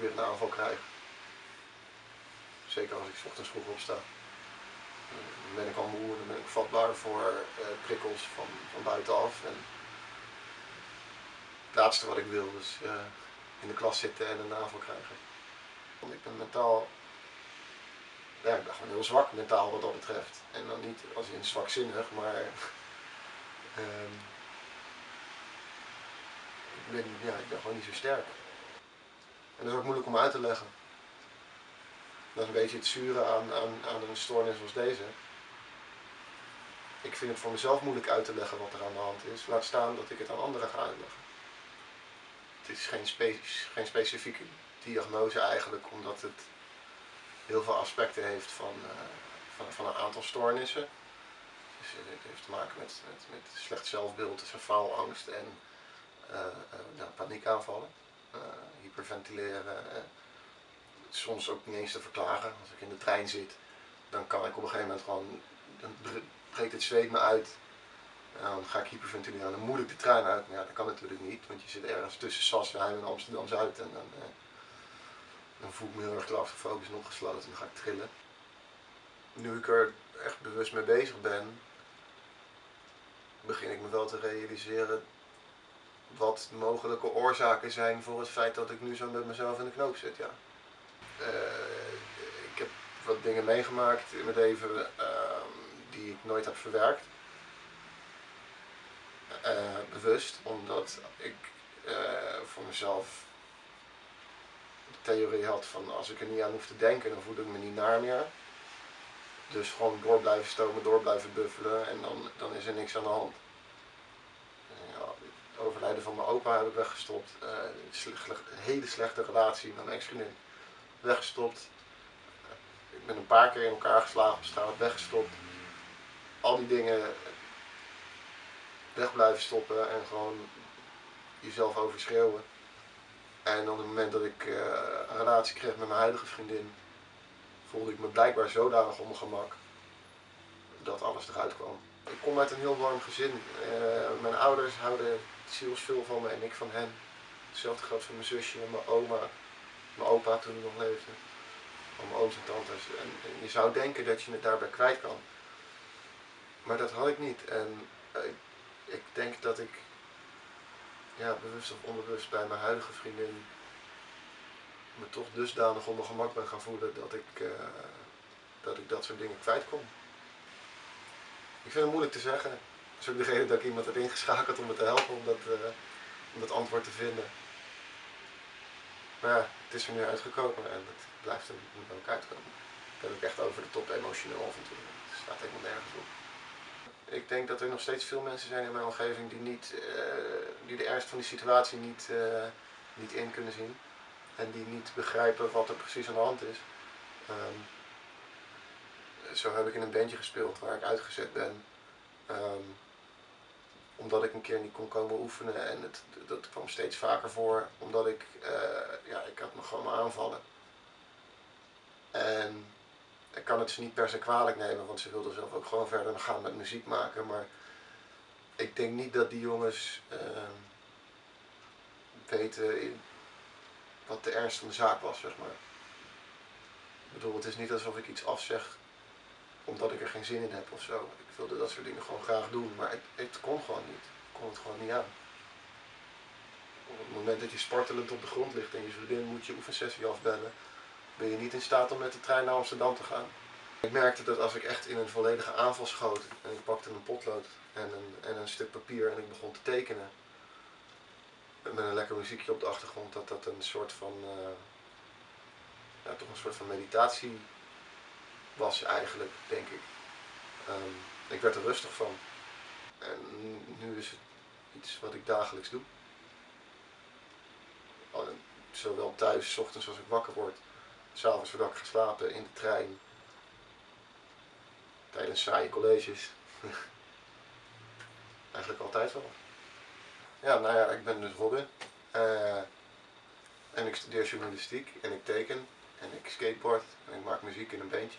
weer een aanval krijg. Zeker als ik ochtends vroeg opsta. Dan ben ik al moe en dan ben ik vatbaar voor uh, prikkels van, van buitenaf. En het laatste wat ik wil is uh, in de klas zitten en een aanval krijgen. Want ik ben mentaal, ja, ik ben gewoon heel zwak mentaal wat dat betreft. En dan niet als in zwakzinnig, maar um, ik, ben, ja, ik ben gewoon niet zo sterk. En dat is ook moeilijk om uit te leggen. Dat is een beetje het zure aan, aan, aan een stoornis zoals deze. Ik vind het voor mezelf moeilijk uit te leggen wat er aan de hand is. Laat staan dat ik het aan anderen ga uitleggen. Het is geen, spe geen specifieke diagnose eigenlijk, omdat het heel veel aspecten heeft van, uh, van, van, een aantal stoornissen. Dus het heeft te maken met, met, slecht zelfbeeld, dus faalangst en uh, uh, paniekaanvallen, hyperventileren soms ook niet eens te verklaren. Als ik in de trein zit, dan kan ik op een gegeven moment gewoon, dan breekt het zweet me uit. En dan ga ik hyperventileren, dan moet ik de trein uit. Maar ja, dat kan natuurlijk niet, want je zit ergens tussen Sassenheim en Amsterdam-Zuid. En dan, eh, dan voel ik me heel erg claustrofobiesch en opgesloten en dan ga ik trillen. Nu ik er echt bewust mee bezig ben, begin ik me wel te realiseren wat mogelijke oorzaken zijn voor het feit dat ik nu zo met mezelf in de knoop zit. Ja. Eh, ik heb wat dingen meegemaakt in mijn leven ehm, die ik nooit heb verwerkt. Eh, bewust, omdat ik eh, voor mezelf de theorie had van als ik er niet aan hoef te denken, dan voel ik me niet naar meer. Dus gewoon door blijven stomen, door blijven buffelen en dan, dan is er niks aan de hand. Overlijden van mijn opa heb ik weggestopt. Uh, een hele slechte relatie met mijn ex-vriendin weggestopt. Ik ben een paar keer in elkaar geslagen op straat, weggestopt. Al die dingen weg blijven stoppen en gewoon jezelf overschreeuwen. En op het moment dat ik uh, een relatie kreeg met mijn huidige vriendin, voelde ik me blijkbaar zodanig ongemak dat alles eruit kwam. Ik kom uit een heel warm gezin. Uh, mijn ouders houden zielsveel van me en ik van hen. Hetzelfde geldt voor mijn zusje en mijn oma mijn opa toen hij nog leefde, van mijn ooms en tantes. En, je zou denken dat je het daarbij kwijt kan. Maar dat had ik niet. En ik, ik denk dat ik, ja, bewust of onbewust bij mijn huidige vriendin me toch dusdanig onder gemak ben gaan voelen dat ik, uh, dat ik dat soort dingen kwijt kon. Ik vind het moeilijk te zeggen. Is ook de reden dat ik iemand heb ingeschakeld om me te helpen om dat, uh, om dat antwoord te vinden. Maar ja, het is er nu uitgekomen en het blijft er moet ook uitkomen. Ik ben ook echt over de top emotioneel af en toe. Het staat helemaal nergens op. Ik denk dat er nog steeds veel mensen zijn in mijn omgeving die, niet, uh, die de ernst van die situatie niet, uh, niet in kunnen zien. En die niet begrijpen wat er precies aan de hand is. Um, zo heb ik in een bandje gespeeld waar ik uitgezet ben. Um, omdat ik een keer niet kon komen oefenen en het, dat kwam steeds vaker voor, omdat ik, uh, ja, ik had me gewoon aanvallen. En ik kan het ze niet per se kwalijk nemen, want ze wilden zelf ook gewoon verder gaan met muziek maken, maar ik denk niet dat die jongens uh, weten wat de ernst van de zaak was, zeg maar. Ik bedoel, het is niet alsof ik iets afzeg omdat ik er geen zin in heb of zo. Ik wilde dat soort dingen gewoon graag doen, maar het, het kon gewoon niet. Ik kon het gewoon niet aan. Op het moment dat je spartelend op de grond ligt en je vriendin moet je oefensessie afbellen, ben je niet in staat om met de trein naar Amsterdam te gaan. Ik merkte dat als ik echt in een volledige aanval schoot en ik pakte een potlood en een, en een stuk papier en ik begon te tekenen, met een lekker muziekje op de achtergrond, dat dat een soort van, uh, ja, toch een soort van meditatie was eigenlijk, denk ik. Um, ik werd er rustig van. En nu is het iets wat ik dagelijks doe. Zowel thuis, s ochtends als ik wakker word, s'avonds voordat ik ga slapen, in de trein, tijdens saaie colleges. Eigenlijk altijd wel. Ja, nou ja, ik ben dus Robin. Uh, en ik studeer journalistiek en ik teken en ik skateboard en ik maak muziek in een bandje.